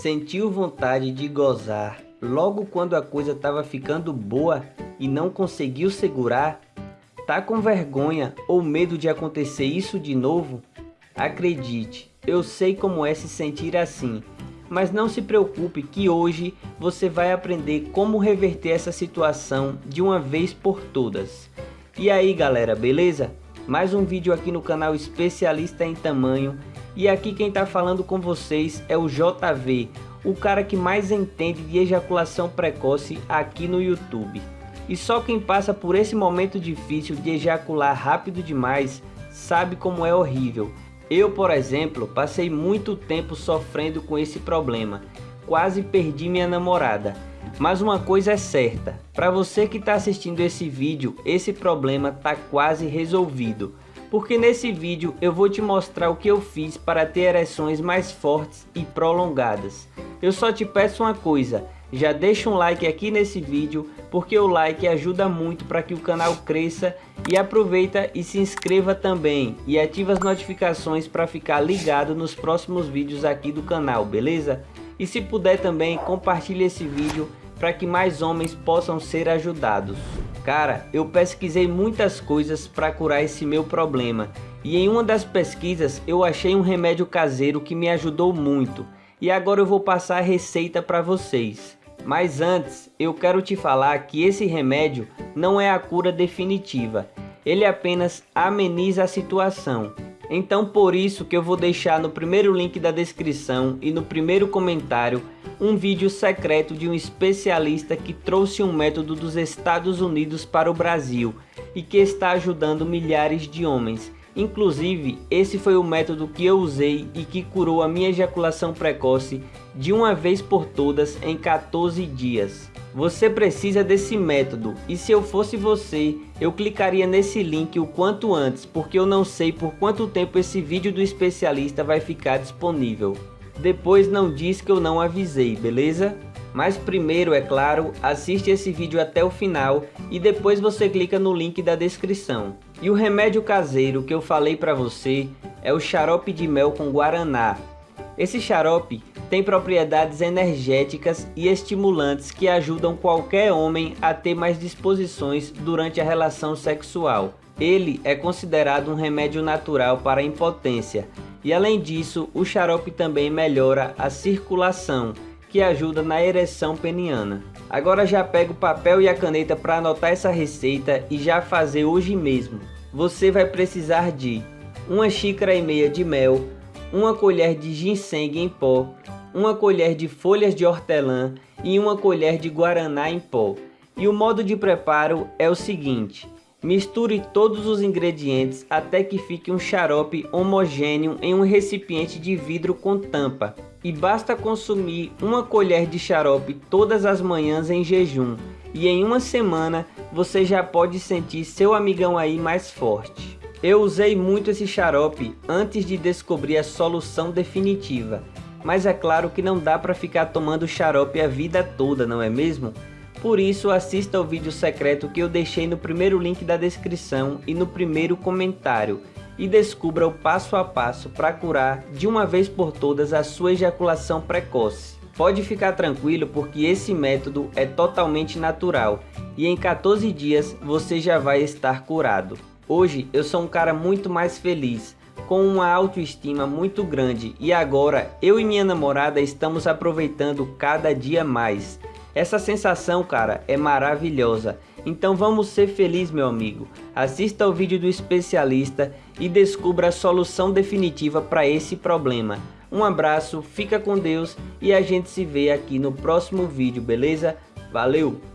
Sentiu vontade de gozar logo quando a coisa estava ficando boa e não conseguiu segurar? Tá com vergonha ou medo de acontecer isso de novo? Acredite, eu sei como é se sentir assim, mas não se preocupe que hoje você vai aprender como reverter essa situação de uma vez por todas. E aí galera, beleza? Mais um vídeo aqui no canal Especialista em Tamanho e aqui quem está falando com vocês é o JV, o cara que mais entende de ejaculação precoce aqui no YouTube. E só quem passa por esse momento difícil de ejacular rápido demais sabe como é horrível. Eu, por exemplo, passei muito tempo sofrendo com esse problema. Quase perdi minha namorada. Mas uma coisa é certa, para você que está assistindo esse vídeo, esse problema está quase resolvido porque nesse vídeo eu vou te mostrar o que eu fiz para ter ereções mais fortes e prolongadas. Eu só te peço uma coisa, já deixa um like aqui nesse vídeo, porque o like ajuda muito para que o canal cresça e aproveita e se inscreva também e ativa as notificações para ficar ligado nos próximos vídeos aqui do canal, beleza? E se puder também, compartilhe esse vídeo para que mais homens possam ser ajudados. Cara, eu pesquisei muitas coisas para curar esse meu problema e em uma das pesquisas eu achei um remédio caseiro que me ajudou muito e agora eu vou passar a receita para vocês. Mas antes, eu quero te falar que esse remédio não é a cura definitiva, ele apenas ameniza a situação. Então por isso que eu vou deixar no primeiro link da descrição e no primeiro comentário um vídeo secreto de um especialista que trouxe um método dos Estados Unidos para o Brasil e que está ajudando milhares de homens. Inclusive, esse foi o método que eu usei e que curou a minha ejaculação precoce de uma vez por todas em 14 dias. Você precisa desse método e se eu fosse você, eu clicaria nesse link o quanto antes, porque eu não sei por quanto tempo esse vídeo do especialista vai ficar disponível. Depois não diz que eu não avisei, beleza? Mas primeiro, é claro, assiste esse vídeo até o final e depois você clica no link da descrição. E o remédio caseiro que eu falei para você é o xarope de mel com guaraná. Esse xarope tem propriedades energéticas e estimulantes que ajudam qualquer homem a ter mais disposições durante a relação sexual. Ele é considerado um remédio natural para a impotência e além disso, o xarope também melhora a circulação, que ajuda na ereção peniana. Agora já pega o papel e a caneta para anotar essa receita e já fazer hoje mesmo. Você vai precisar de uma xícara e meia de mel, uma colher de ginseng em pó, uma colher de folhas de hortelã e uma colher de guaraná em pó. E o modo de preparo é o seguinte, Misture todos os ingredientes até que fique um xarope homogêneo em um recipiente de vidro com tampa. E basta consumir uma colher de xarope todas as manhãs em jejum. E em uma semana você já pode sentir seu amigão aí mais forte. Eu usei muito esse xarope antes de descobrir a solução definitiva. Mas é claro que não dá para ficar tomando xarope a vida toda, não é mesmo? Por isso, assista ao vídeo secreto que eu deixei no primeiro link da descrição e no primeiro comentário e descubra o passo a passo para curar de uma vez por todas a sua ejaculação precoce. Pode ficar tranquilo porque esse método é totalmente natural e em 14 dias você já vai estar curado. Hoje eu sou um cara muito mais feliz, com uma autoestima muito grande e agora eu e minha namorada estamos aproveitando cada dia mais. Essa sensação, cara, é maravilhosa. Então vamos ser felizes, meu amigo. Assista ao vídeo do especialista e descubra a solução definitiva para esse problema. Um abraço, fica com Deus e a gente se vê aqui no próximo vídeo, beleza? Valeu!